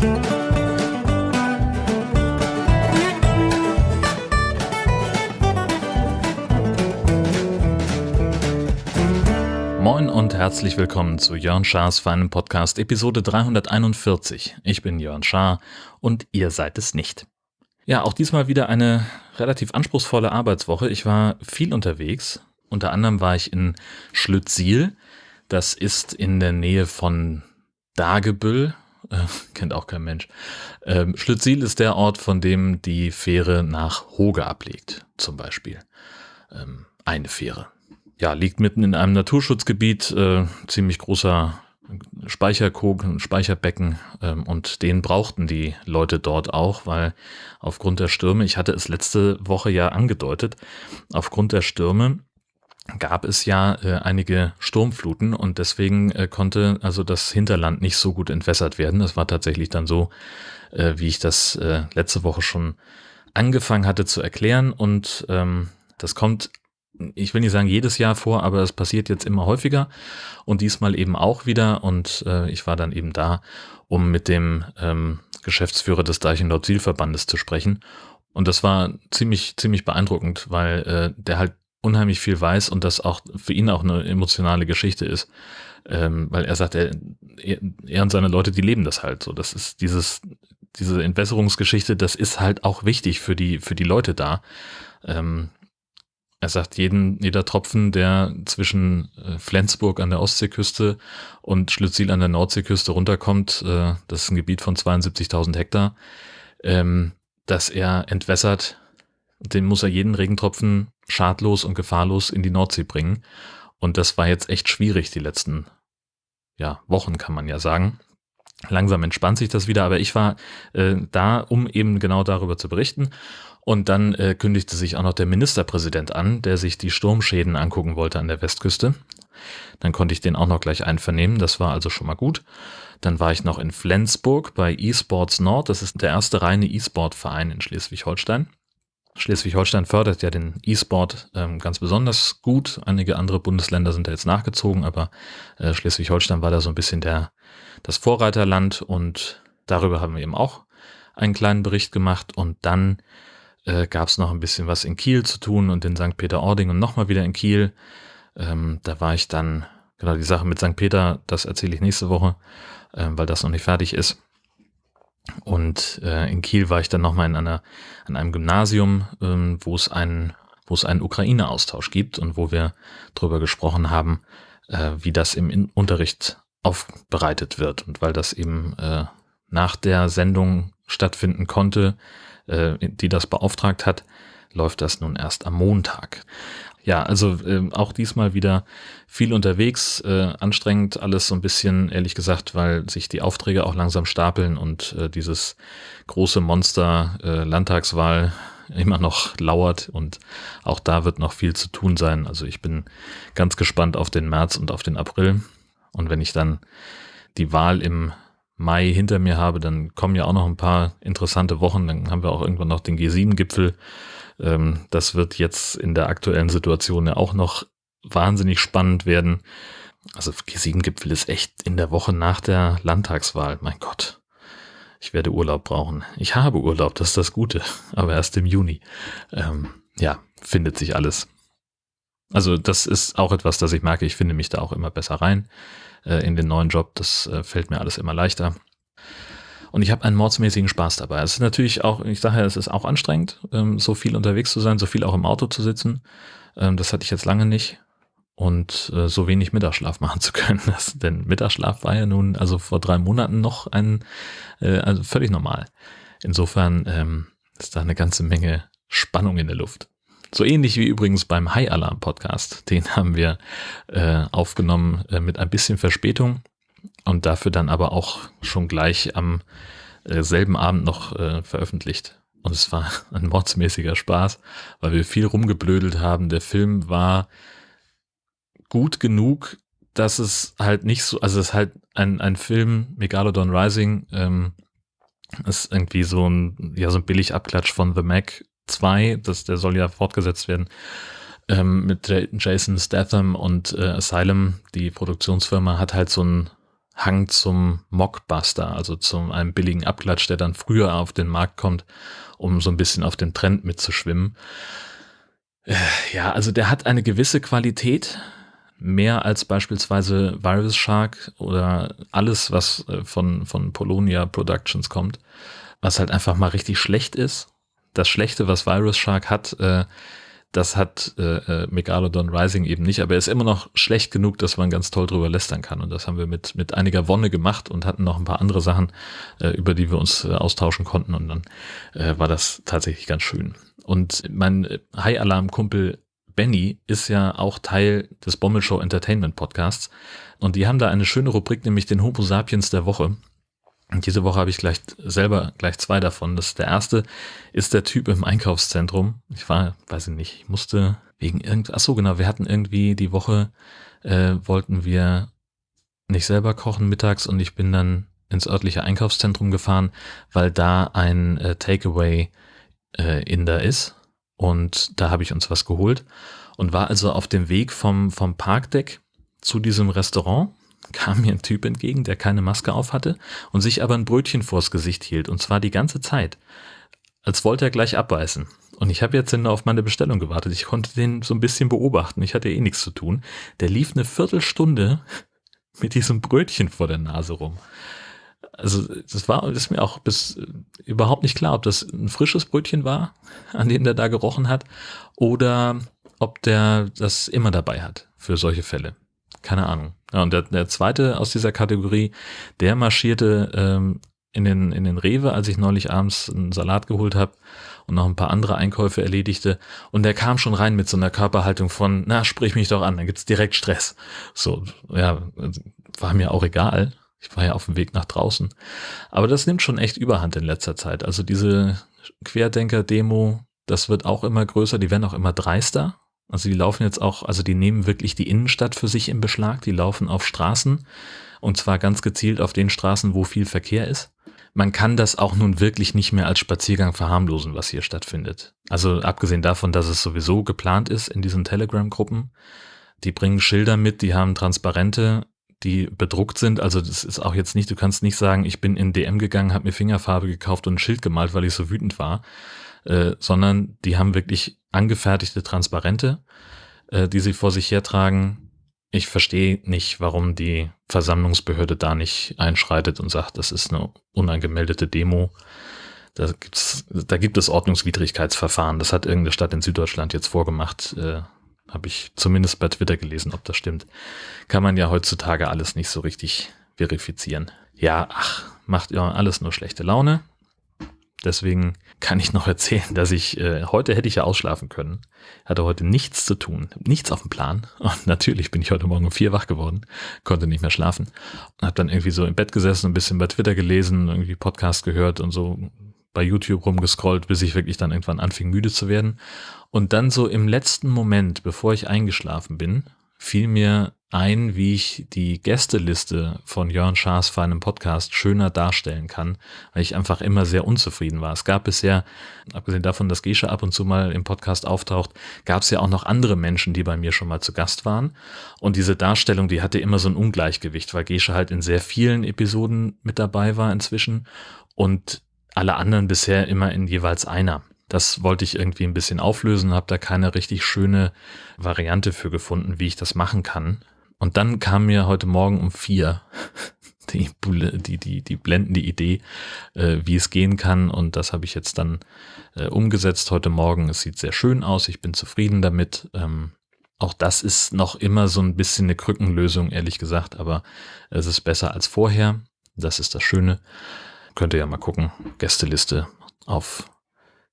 Moin und herzlich willkommen zu Jörn Schars feinem Podcast Episode 341. Ich bin Jörn Schaar und ihr seid es nicht. Ja, auch diesmal wieder eine relativ anspruchsvolle Arbeitswoche. Ich war viel unterwegs. Unter anderem war ich in Schlüttsiel. Das ist in der Nähe von Dagebüll. Kennt auch kein Mensch. Ähm, Schlüttsiel ist der Ort, von dem die Fähre nach Hoge ablegt, zum Beispiel. Ähm, eine Fähre. Ja, liegt mitten in einem Naturschutzgebiet, äh, ziemlich großer Speicherkogen, Speicherbecken ähm, und den brauchten die Leute dort auch, weil aufgrund der Stürme, ich hatte es letzte Woche ja angedeutet, aufgrund der Stürme gab es ja äh, einige Sturmfluten und deswegen äh, konnte also das Hinterland nicht so gut entwässert werden. Das war tatsächlich dann so, äh, wie ich das äh, letzte Woche schon angefangen hatte zu erklären. Und ähm, das kommt ich will nicht sagen jedes Jahr vor, aber es passiert jetzt immer häufiger und diesmal eben auch wieder. Und äh, ich war dann eben da, um mit dem ähm, Geschäftsführer des Deichen Nord-Ziel-Verbandes zu sprechen. Und das war ziemlich, ziemlich beeindruckend, weil äh, der halt unheimlich viel weiß und das auch für ihn auch eine emotionale Geschichte ist, ähm, weil er sagt, er, er und seine Leute, die leben das halt so. Das ist dieses, diese Entwässerungsgeschichte, das ist halt auch wichtig für die, für die Leute da. Ähm, er sagt, jeden, jeder Tropfen, der zwischen äh, Flensburg an der Ostseeküste und Schlüttsiel an der Nordseeküste runterkommt, äh, das ist ein Gebiet von 72.000 Hektar, ähm, dass er entwässert, den muss er jeden Regentropfen schadlos und gefahrlos in die Nordsee bringen. Und das war jetzt echt schwierig die letzten ja, Wochen, kann man ja sagen. Langsam entspannt sich das wieder, aber ich war äh, da, um eben genau darüber zu berichten. Und dann äh, kündigte sich auch noch der Ministerpräsident an, der sich die Sturmschäden angucken wollte an der Westküste. Dann konnte ich den auch noch gleich einvernehmen, das war also schon mal gut. Dann war ich noch in Flensburg bei eSports Nord, das ist der erste reine E-Sport-Verein in Schleswig-Holstein. Schleswig-Holstein fördert ja den E-Sport ähm, ganz besonders gut. Einige andere Bundesländer sind da jetzt nachgezogen, aber äh, Schleswig-Holstein war da so ein bisschen der, das Vorreiterland und darüber haben wir eben auch einen kleinen Bericht gemacht und dann äh, gab es noch ein bisschen was in Kiel zu tun und in St. Peter-Ording und nochmal wieder in Kiel. Ähm, da war ich dann, genau die Sache mit St. Peter, das erzähle ich nächste Woche, äh, weil das noch nicht fertig ist. Und äh, in Kiel war ich dann nochmal in einer, an einem Gymnasium, ähm, wo es einen, wo es einen Ukraine-Austausch gibt und wo wir darüber gesprochen haben, äh, wie das im Unterricht aufbereitet wird. Und weil das eben äh, nach der Sendung stattfinden konnte, äh, die das beauftragt hat, läuft das nun erst am Montag. Ja, also äh, auch diesmal wieder viel unterwegs, äh, anstrengend alles so ein bisschen, ehrlich gesagt, weil sich die Aufträge auch langsam stapeln und äh, dieses große Monster äh, Landtagswahl immer noch lauert und auch da wird noch viel zu tun sein. Also ich bin ganz gespannt auf den März und auf den April. Und wenn ich dann die Wahl im Mai hinter mir habe, dann kommen ja auch noch ein paar interessante Wochen. Dann haben wir auch irgendwann noch den G7-Gipfel. Ähm, das wird jetzt in der aktuellen Situation ja auch noch wahnsinnig spannend werden. Also G7-Gipfel ist echt in der Woche nach der Landtagswahl. Mein Gott. Ich werde Urlaub brauchen. Ich habe Urlaub, das ist das Gute. Aber erst im Juni. Ähm, ja, findet sich alles. Also das ist auch etwas, das ich merke. Ich finde mich da auch immer besser rein äh, in den neuen Job. Das äh, fällt mir alles immer leichter. Und ich habe einen mordsmäßigen Spaß dabei. Es ist natürlich auch, ich sage ja, es ist auch anstrengend, ähm, so viel unterwegs zu sein, so viel auch im Auto zu sitzen. Ähm, das hatte ich jetzt lange nicht. Und äh, so wenig Mittagsschlaf machen zu können. Das, denn Mittagsschlaf war ja nun also vor drei Monaten noch ein, äh, also völlig normal. Insofern ähm, ist da eine ganze Menge Spannung in der Luft. So ähnlich wie übrigens beim High Alarm Podcast. Den haben wir äh, aufgenommen äh, mit ein bisschen Verspätung und dafür dann aber auch schon gleich am äh, selben Abend noch äh, veröffentlicht. Und es war ein mordsmäßiger Spaß, weil wir viel rumgeblödelt haben. Der Film war gut genug, dass es halt nicht so, also es ist halt ein, ein Film, Megalodon Rising, ähm, ist irgendwie so ein, ja, so ein billig Abklatsch von The Mac 2, das, der soll ja fortgesetzt werden, ähm, mit Jason Statham und äh, Asylum, die Produktionsfirma, hat halt so ein Hang zum Mockbuster, also zum einem billigen Abklatsch, der dann früher auf den Markt kommt, um so ein bisschen auf den Trend mitzuschwimmen. Äh, ja, also der hat eine gewisse Qualität, mehr als beispielsweise Virus Shark oder alles, was äh, von, von Polonia Productions kommt, was halt einfach mal richtig schlecht ist. Das Schlechte, was Virus Shark hat, äh, das hat äh, äh, Megalodon Rising eben nicht, aber er ist immer noch schlecht genug, dass man ganz toll drüber lästern kann. Und das haben wir mit, mit einiger Wonne gemacht und hatten noch ein paar andere Sachen, äh, über die wir uns äh, austauschen konnten. Und dann äh, war das tatsächlich ganz schön. Und mein High-Alarm-Kumpel Benny ist ja auch Teil des Bommelshow Entertainment Podcasts. Und die haben da eine schöne Rubrik, nämlich den Homo Sapiens der Woche. Und diese Woche habe ich gleich selber gleich zwei davon. Das der erste ist der Typ im Einkaufszentrum. Ich war, weiß ich nicht, ich musste wegen irgend, ach so genau, wir hatten irgendwie die Woche äh, wollten wir nicht selber kochen mittags und ich bin dann ins örtliche Einkaufszentrum gefahren, weil da ein äh, Takeaway äh, Inder ist und da habe ich uns was geholt und war also auf dem Weg vom vom Parkdeck zu diesem Restaurant kam mir ein Typ entgegen, der keine Maske auf hatte und sich aber ein Brötchen vors Gesicht hielt und zwar die ganze Zeit, als wollte er gleich abbeißen. Und ich habe jetzt auf meine Bestellung gewartet. Ich konnte den so ein bisschen beobachten. Ich hatte eh nichts zu tun. Der lief eine Viertelstunde mit diesem Brötchen vor der Nase rum. Also das war ist mir auch bis äh, überhaupt nicht klar, ob das ein frisches Brötchen war, an dem der da gerochen hat, oder ob der das immer dabei hat für solche Fälle. Keine Ahnung. Ja, und der, der zweite aus dieser Kategorie, der marschierte ähm, in den, in den Rewe, als ich neulich abends einen Salat geholt habe und noch ein paar andere Einkäufe erledigte. Und der kam schon rein mit so einer Körperhaltung von, na, sprich mich doch an, dann gibt's direkt Stress. So, ja, war mir auch egal. Ich war ja auf dem Weg nach draußen. Aber das nimmt schon echt Überhand in letzter Zeit. Also diese Querdenker-Demo, das wird auch immer größer, die werden auch immer dreister. Also die laufen jetzt auch, also die nehmen wirklich die Innenstadt für sich in Beschlag, die laufen auf Straßen und zwar ganz gezielt auf den Straßen, wo viel Verkehr ist. Man kann das auch nun wirklich nicht mehr als Spaziergang verharmlosen, was hier stattfindet. Also abgesehen davon, dass es sowieso geplant ist in diesen Telegram-Gruppen. Die bringen Schilder mit, die haben Transparente, die bedruckt sind. Also das ist auch jetzt nicht, du kannst nicht sagen, ich bin in DM gegangen, habe mir Fingerfarbe gekauft und ein Schild gemalt, weil ich so wütend war, äh, sondern die haben wirklich angefertigte Transparente, äh, die sie vor sich hertragen. Ich verstehe nicht, warum die Versammlungsbehörde da nicht einschreitet und sagt, das ist eine unangemeldete Demo. Da, gibt's, da gibt es Ordnungswidrigkeitsverfahren. Das hat irgendeine Stadt in Süddeutschland jetzt vorgemacht. Äh, Habe ich zumindest bei Twitter gelesen, ob das stimmt. Kann man ja heutzutage alles nicht so richtig verifizieren. Ja, ach, macht ja alles nur schlechte Laune. Deswegen kann ich noch erzählen, dass ich, äh, heute hätte ich ja ausschlafen können, hatte heute nichts zu tun, nichts auf dem Plan. Und natürlich bin ich heute Morgen um vier wach geworden, konnte nicht mehr schlafen. Und habe dann irgendwie so im Bett gesessen, ein bisschen bei Twitter gelesen, irgendwie Podcast gehört und so bei YouTube rumgescrollt, bis ich wirklich dann irgendwann anfing müde zu werden. Und dann so im letzten Moment, bevor ich eingeschlafen bin, fiel mir ein, wie ich die Gästeliste von Jörn Schaas für einen Podcast schöner darstellen kann, weil ich einfach immer sehr unzufrieden war. Es gab bisher, abgesehen davon, dass Gesche ab und zu mal im Podcast auftaucht, gab es ja auch noch andere Menschen, die bei mir schon mal zu Gast waren. Und diese Darstellung, die hatte immer so ein Ungleichgewicht, weil Gesche halt in sehr vielen Episoden mit dabei war inzwischen und alle anderen bisher immer in jeweils einer. Das wollte ich irgendwie ein bisschen auflösen, habe da keine richtig schöne Variante für gefunden, wie ich das machen kann. Und dann kam mir heute Morgen um vier die, die, die, die blendende Idee, äh, wie es gehen kann. Und das habe ich jetzt dann äh, umgesetzt heute Morgen. Es sieht sehr schön aus. Ich bin zufrieden damit. Ähm, auch das ist noch immer so ein bisschen eine Krückenlösung, ehrlich gesagt. Aber es ist besser als vorher. Das ist das Schöne. Könnt ihr ja mal gucken. Gästeliste auf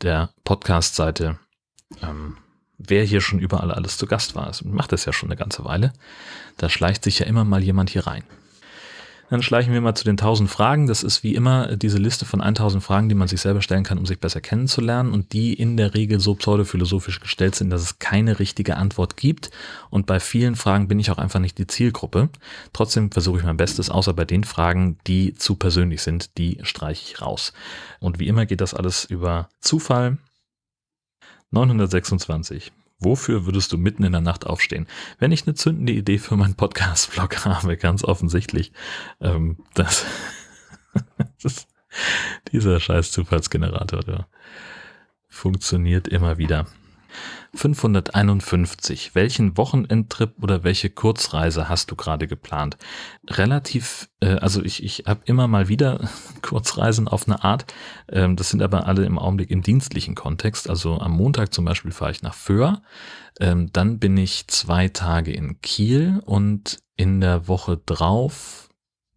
der Podcast-Seite. Ähm, wer hier schon überall alles zu Gast war. Ich macht das ja schon eine ganze Weile. Da schleicht sich ja immer mal jemand hier rein. Dann schleichen wir mal zu den 1000 Fragen. Das ist wie immer diese Liste von 1000 Fragen, die man sich selber stellen kann, um sich besser kennenzulernen und die in der Regel so pseudophilosophisch gestellt sind, dass es keine richtige Antwort gibt. Und bei vielen Fragen bin ich auch einfach nicht die Zielgruppe. Trotzdem versuche ich mein Bestes, außer bei den Fragen, die zu persönlich sind, die streiche ich raus. Und wie immer geht das alles über Zufall. 926. Wofür würdest du mitten in der Nacht aufstehen? Wenn ich eine zündende Idee für meinen Podcast-Vlog habe, ganz offensichtlich, ähm, das, das dieser scheiß Zufallsgenerator, der funktioniert immer wieder. 551. Welchen Wochenendtrip oder welche Kurzreise hast du gerade geplant? Relativ, äh, also ich, ich habe immer mal wieder Kurzreisen auf eine Art. Ähm, das sind aber alle im Augenblick im dienstlichen Kontext. Also am Montag zum Beispiel fahre ich nach Föhr. Ähm, dann bin ich zwei Tage in Kiel und in der Woche drauf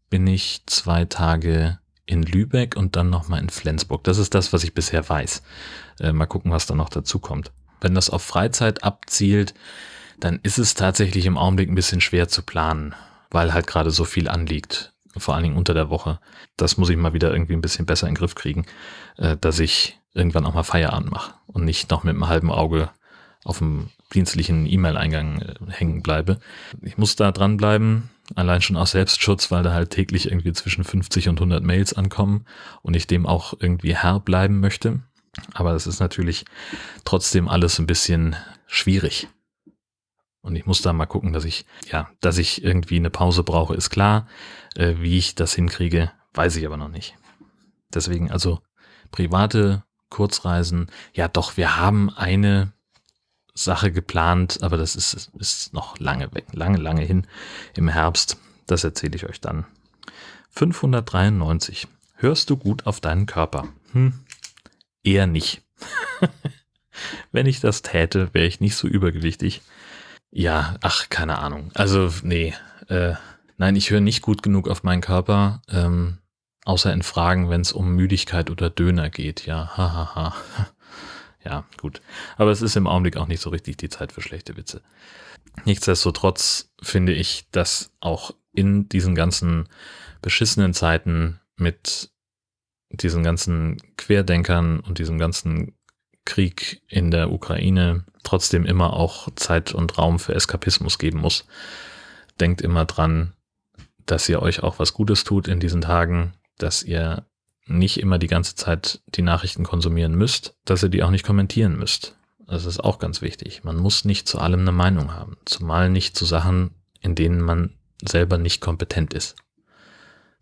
bin ich zwei Tage in Lübeck und dann nochmal in Flensburg. Das ist das, was ich bisher weiß. Äh, mal gucken, was da noch dazu kommt. Wenn das auf Freizeit abzielt, dann ist es tatsächlich im Augenblick ein bisschen schwer zu planen, weil halt gerade so viel anliegt, vor allen Dingen unter der Woche. Das muss ich mal wieder irgendwie ein bisschen besser in den Griff kriegen, äh, dass ich irgendwann auch mal Feierabend mache und nicht noch mit einem halben Auge auf dem dienstlichen E-Mail-Eingang äh, hängen bleibe. Ich muss da dranbleiben, allein schon aus Selbstschutz, weil da halt täglich irgendwie zwischen 50 und 100 Mails ankommen und ich dem auch irgendwie Herr bleiben möchte. Aber das ist natürlich trotzdem alles ein bisschen schwierig. Und ich muss da mal gucken, dass ich, ja, dass ich irgendwie eine Pause brauche, ist klar. Äh, wie ich das hinkriege, weiß ich aber noch nicht. Deswegen also private Kurzreisen. Ja, doch, wir haben eine Sache geplant, aber das ist, ist noch lange weg, lange, lange hin im Herbst. Das erzähle ich euch dann. 593. Hörst du gut auf deinen Körper? Hm, Eher nicht. Wenn ich das täte, wäre ich nicht so übergewichtig. Ja, ach, keine Ahnung. Also, nee. Äh, nein, ich höre nicht gut genug auf meinen Körper, ähm, außer in Fragen, wenn es um Müdigkeit oder Döner geht. Ja, hahaha. Ha, ha. Ja, gut. Aber es ist im Augenblick auch nicht so richtig die Zeit für schlechte Witze. Nichtsdestotrotz finde ich, dass auch in diesen ganzen beschissenen Zeiten mit diesen ganzen Querdenkern und diesem ganzen Krieg in der Ukraine trotzdem immer auch Zeit und Raum für Eskapismus geben muss. Denkt immer dran, dass ihr euch auch was Gutes tut in diesen Tagen, dass ihr nicht immer die ganze Zeit die Nachrichten konsumieren müsst, dass ihr die auch nicht kommentieren müsst. Das ist auch ganz wichtig. Man muss nicht zu allem eine Meinung haben, zumal nicht zu Sachen, in denen man selber nicht kompetent ist.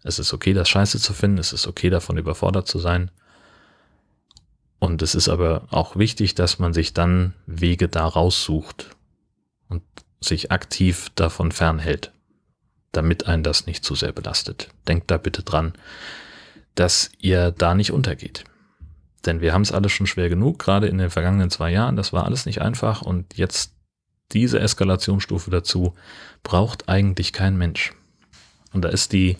Es ist okay, das Scheiße zu finden. Es ist okay, davon überfordert zu sein. Und es ist aber auch wichtig, dass man sich dann Wege da raussucht und sich aktiv davon fernhält, damit einen das nicht zu sehr belastet. Denkt da bitte dran, dass ihr da nicht untergeht. Denn wir haben es alles schon schwer genug, gerade in den vergangenen zwei Jahren. Das war alles nicht einfach und jetzt diese Eskalationsstufe dazu braucht eigentlich kein Mensch. Und da ist die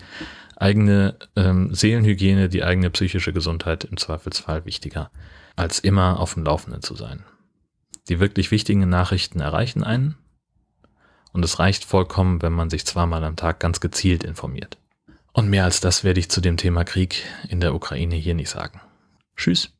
eigene ähm, Seelenhygiene, die eigene psychische Gesundheit im Zweifelsfall wichtiger, als immer auf dem Laufenden zu sein. Die wirklich wichtigen Nachrichten erreichen einen und es reicht vollkommen, wenn man sich zweimal am Tag ganz gezielt informiert. Und mehr als das werde ich zu dem Thema Krieg in der Ukraine hier nicht sagen. Tschüss.